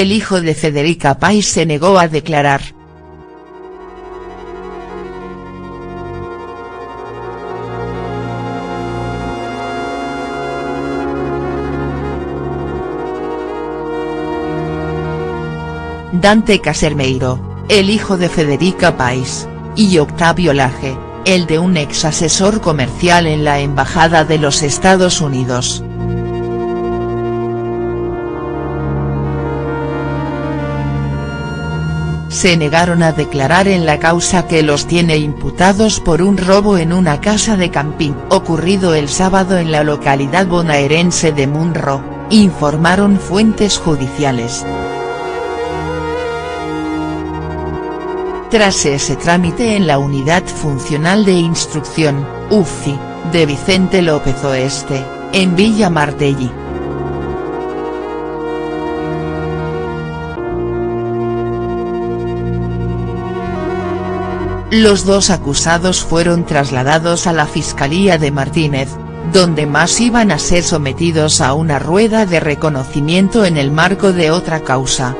el hijo de Federica Pais se negó a declarar. Dante Casermeiro, el hijo de Federica Pais, y Octavio Laje, el de un ex asesor comercial en la Embajada de los Estados Unidos. Se negaron a declarar en la causa que los tiene imputados por un robo en una casa de camping ocurrido el sábado en la localidad bonaerense de Munro, informaron fuentes judiciales. Tras ese trámite en la Unidad Funcional de Instrucción, UFI, de Vicente López Oeste, en Villa Martelli. Los dos acusados fueron trasladados a la Fiscalía de Martínez, donde más iban a ser sometidos a una rueda de reconocimiento en el marco de otra causa.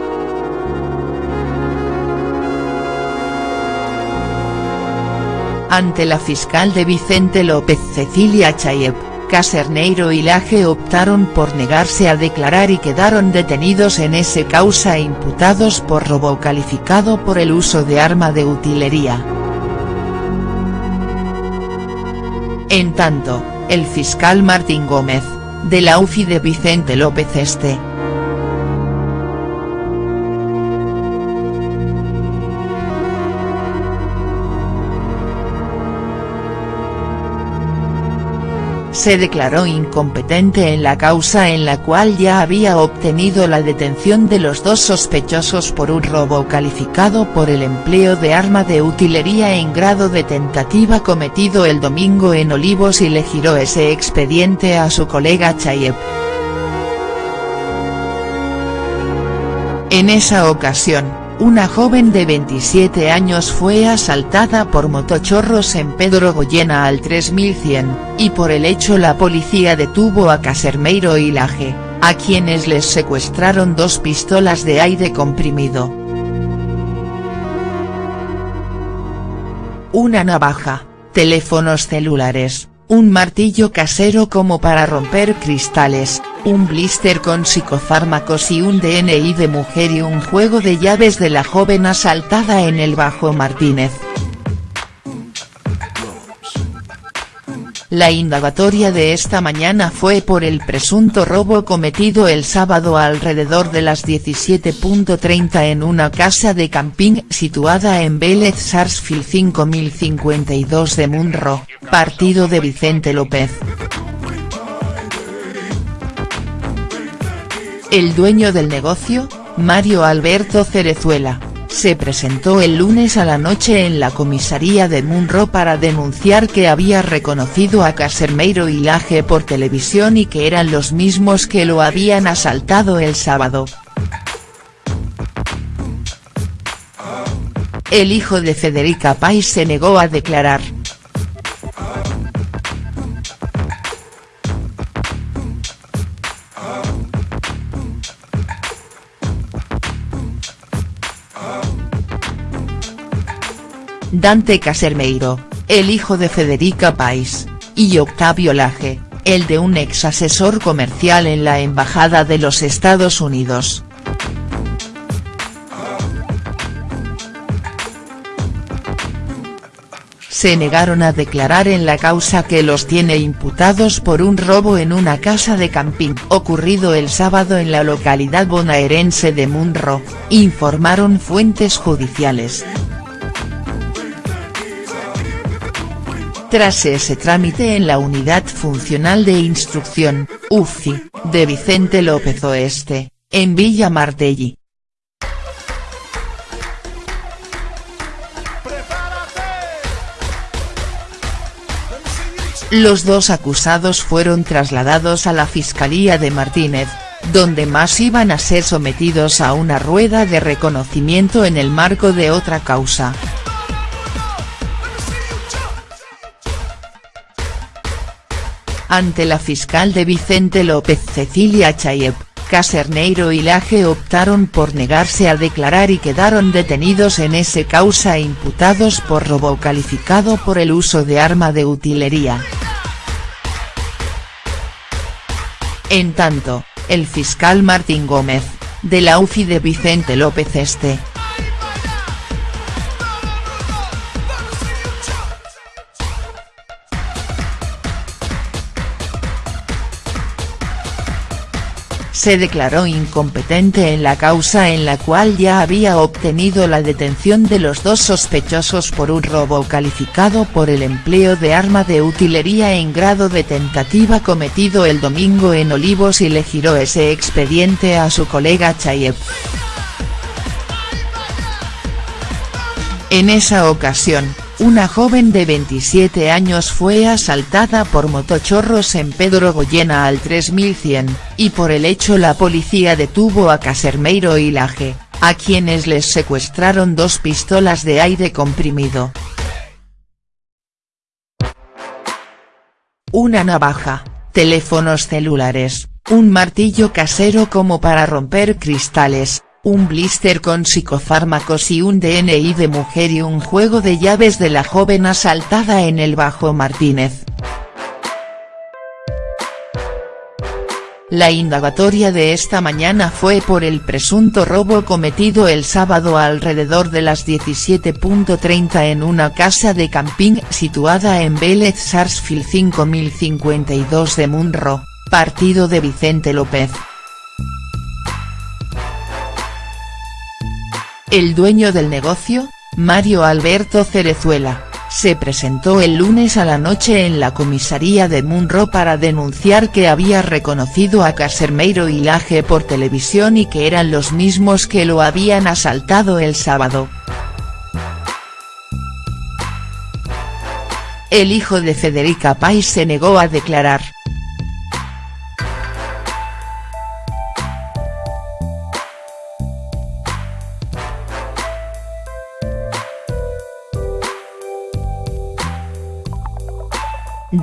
Ante la fiscal de Vicente López Cecilia Chayep, Caserneiro y Laje optaron por negarse a declarar y quedaron detenidos en ese causa imputados por robo calificado por el uso de arma de utilería. En tanto, el fiscal Martín Gómez, de la UFI de Vicente López Este, se declaró incompetente en la causa en la cual ya había obtenido la detención de los dos sospechosos por un robo calificado por el empleo de arma de utilería en grado de tentativa cometido el domingo en Olivos y le giró ese expediente a su colega Chayep. En esa ocasión, una joven de 27 años fue asaltada por motochorros en Pedro Goyena al 3100, y por el hecho la policía detuvo a Casermeiro y Laje, a quienes les secuestraron dos pistolas de aire comprimido. Una navaja, teléfonos celulares, un martillo casero como para romper cristales, un blister con psicofármacos y un DNI de mujer y un juego de llaves de la joven asaltada en el Bajo Martínez. La indagatoria de esta mañana fue por el presunto robo cometido el sábado alrededor de las 17.30 en una casa de camping situada en Vélez Sarsfield 5052 de Munro, partido de Vicente López. El dueño del negocio, Mario Alberto Cerezuela, se presentó el lunes a la noche en la comisaría de Munro para denunciar que había reconocido a Casermeiro y Laje por televisión y que eran los mismos que lo habían asaltado el sábado. El hijo de Federica Pais se negó a declarar. Dante Casermeiro, el hijo de Federica Pais, y Octavio Laje, el de un ex asesor comercial en la Embajada de los Estados Unidos. se negaron a declarar en la causa que los tiene imputados por un robo en una casa de camping ocurrido el sábado en la localidad bonaerense de Munro, informaron fuentes judiciales. Tras ese trámite en la Unidad Funcional de Instrucción, UFI, de Vicente López Oeste, en Villa Martelli. Los dos acusados fueron trasladados a la Fiscalía de Martínez, donde más iban a ser sometidos a una rueda de reconocimiento en el marco de otra causa. Ante la fiscal de Vicente López Cecilia Chayep, Caserneiro y Laje optaron por negarse a declarar y quedaron detenidos en ese causa imputados por robo calificado por el uso de arma de utilería. En tanto, el fiscal Martín Gómez, de la UFI de Vicente López Este, se declaró incompetente en la causa en la cual ya había obtenido la detención de los dos sospechosos por un robo calificado por el empleo de arma de utilería en grado de tentativa cometido el domingo en Olivos y le giró ese expediente a su colega Chayev. En esa ocasión, una joven de 27 años fue asaltada por motochorros en Pedro Goyena al 3100, y por el hecho la policía detuvo a Casermeiro y Laje, a quienes les secuestraron dos pistolas de aire comprimido. Una navaja, teléfonos celulares, un martillo casero como para romper cristales, un blister con psicofármacos y un DNI de mujer y un juego de llaves de la joven asaltada en el Bajo Martínez. La indagatoria de esta mañana fue por el presunto robo cometido el sábado alrededor de las 17.30 en una casa de camping situada en Vélez Sarsfield 5052 de Munro, partido de Vicente López. El dueño del negocio, Mario Alberto Cerezuela, se presentó el lunes a la noche en la comisaría de Munro para denunciar que había reconocido a Casermeiro y Laje por televisión y que eran los mismos que lo habían asaltado el sábado. El hijo de Federica Pais se negó a declarar.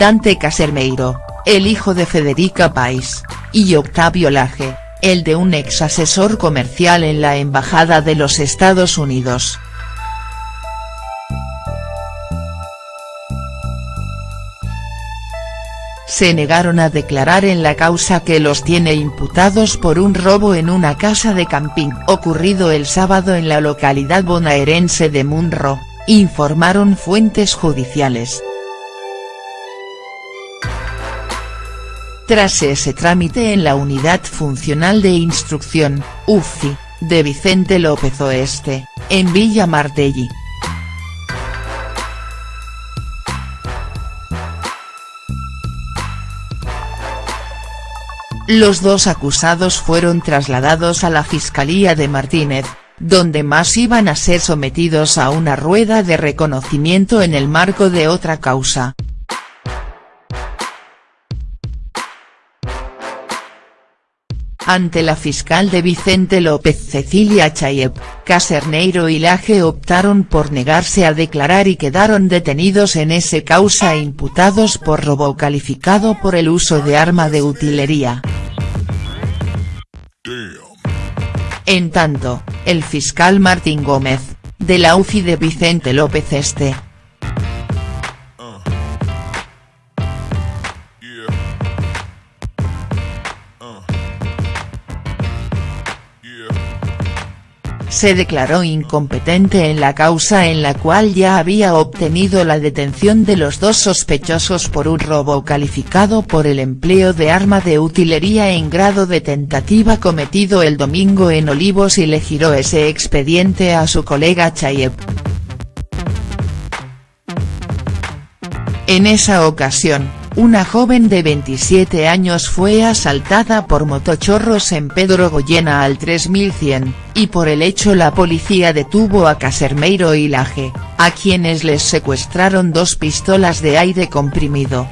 Dante Casermeiro, el hijo de Federica Pais, y Octavio Laje, el de un ex asesor comercial en la Embajada de los Estados Unidos. se negaron a declarar en la causa que los tiene imputados por un robo en una casa de camping ocurrido el sábado en la localidad bonaerense de Munro, informaron fuentes judiciales. Tras ese trámite en la Unidad Funcional de Instrucción, UFI, de Vicente López Oeste, en Villa Martelli. Los dos acusados fueron trasladados a la Fiscalía de Martínez, donde más iban a ser sometidos a una rueda de reconocimiento en el marco de otra causa, Ante la fiscal de Vicente López Cecilia Chayev, Caserneiro y Laje optaron por negarse a declarar y quedaron detenidos en ese causa imputados por robo calificado por el uso de arma de utilería. En tanto, el fiscal Martín Gómez, de la UFI de Vicente López Este, se declaró incompetente en la causa en la cual ya había obtenido la detención de los dos sospechosos por un robo calificado por el empleo de arma de utilería en grado de tentativa cometido el domingo en Olivos y le giró ese expediente a su colega Chayev. En esa ocasión, una joven de 27 años fue asaltada por motochorros en Pedro Goyena al 3100, y por el hecho la policía detuvo a Casermeiro y Laje, a quienes les secuestraron dos pistolas de aire comprimido.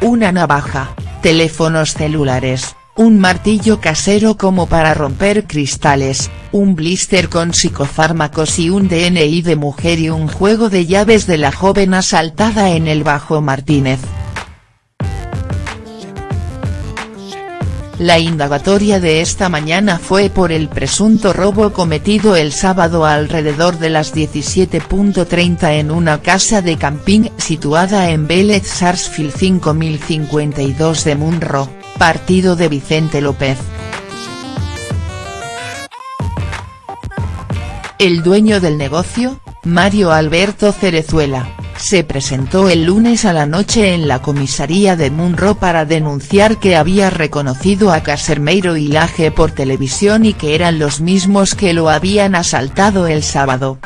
Una navaja, teléfonos celulares, un martillo casero como para romper cristales, un blister con psicofármacos y un DNI de mujer y un juego de llaves de la joven asaltada en el Bajo Martínez. La indagatoria de esta mañana fue por el presunto robo cometido el sábado alrededor de las 17.30 en una casa de camping situada en Vélez Sarsfield 5052 de Munro, partido de Vicente López. El dueño del negocio, Mario Alberto Cerezuela, se presentó el lunes a la noche en la comisaría de Munro para denunciar que había reconocido a Casermeiro y Laje por televisión y que eran los mismos que lo habían asaltado el sábado.